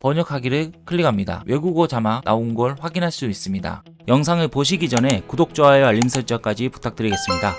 번역하기를 클릭합니다. 외국어 자막 나온 걸 확인할 수 있습니다. 영상을 보시기 전에 구독, 좋아요, 알림 설정까지 부탁드리겠습니다.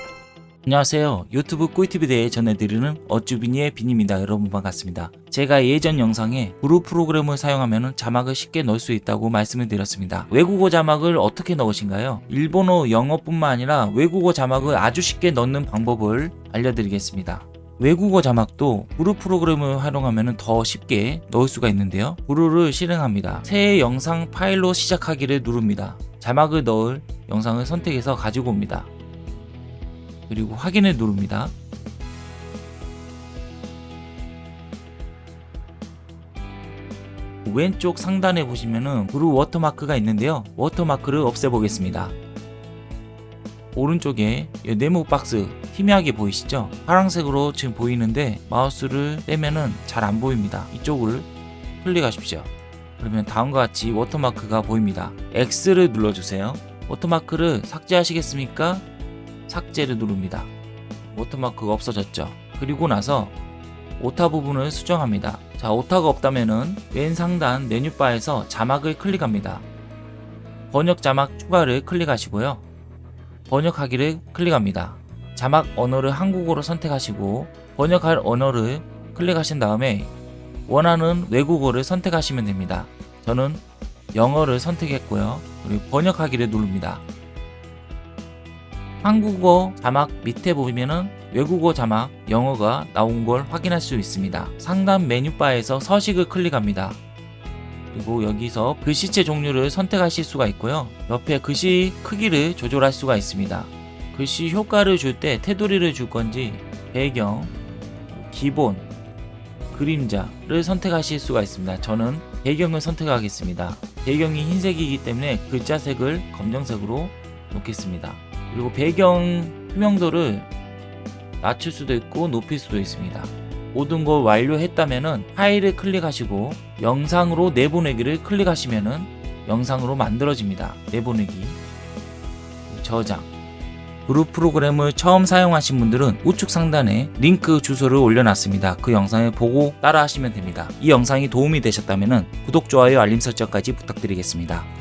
안녕하세요. 유튜브 꿀팁에 대해 전해드리는 어쭈비니의 빈입니다. 여러분 반갑습니다. 제가 예전 영상에 그룹 프로그램을 사용하면 자막을 쉽게 넣을 수 있다고 말씀을 드렸습니다. 외국어 자막을 어떻게 넣으신가요? 일본어, 영어뿐만 아니라 외국어 자막을 아주 쉽게 넣는 방법을 알려드리겠습니다. 외국어 자막도 Vrew 프로그램을 활용하면 더 쉽게 넣을 수가 있는데요. 구루를 실행합니다. 새 영상 파일로 시작하기를 누릅니다. 자막을 넣을 영상을 선택해서 가지고 옵니다. 그리고 확인을 누릅니다. 왼쪽 상단에 보시면은 Vrew 워터마크가 있는데요. 워터마크를 없애보겠습니다. 오른쪽에 이 네모 박스 희미하게 보이시죠? 파란색으로 지금 보이는데 마우스를 떼면은 잘 안 보입니다. 이쪽을 클릭하십시오. 그러면 다음과 같이 워터마크가 보입니다. X를 눌러주세요. 워터마크를 삭제하시겠습니까? 삭제를 누릅니다. 워터마크가 없어졌죠. 그리고 나서 오타 부분을 수정합니다. 자, 오타가 없다면은 왼 상단 메뉴바에서 자막을 클릭합니다. 번역 자막 추가를 클릭하시고요. 번역하기를 클릭합니다. 자막 언어를 한국어로 선택하시고 번역할 언어를 클릭하신 다음에 원하는 외국어를 선택하시면 됩니다. 저는 영어를 선택했고요. 그리고 번역하기를 누릅니다. 한국어 자막 밑에 보면은 외국어 자막 영어가 나온 걸 확인할 수 있습니다. 상단 메뉴바에서 서식을 클릭합니다. 그리고 여기서 글씨체 종류를 선택하실 수가 있고요. 옆에 글씨 크기를 조절할 수가 있습니다. 글씨 효과를 줄 때 테두리를 줄 건지 배경, 기본, 그림자를 선택하실 수가 있습니다. 저는 배경을 선택하겠습니다. 배경이 흰색이기 때문에 글자색을 검정색으로 놓겠습니다. 그리고 배경 투명도를 낮출 수도 있고 높일 수도 있습니다. 모든 걸 완료했다면은 파일을 클릭하시고 영상으로 내보내기를 클릭하시면은 영상으로 만들어집니다. 내보내기 저장 그룹 프로그램을 처음 사용하신 분들은 우측 상단에 링크 주소를 올려놨습니다. 그 영상을 보고 따라 하시면 됩니다. 이 영상이 도움이 되셨다면 구독, 좋아요, 알림 설정까지 부탁드리겠습니다.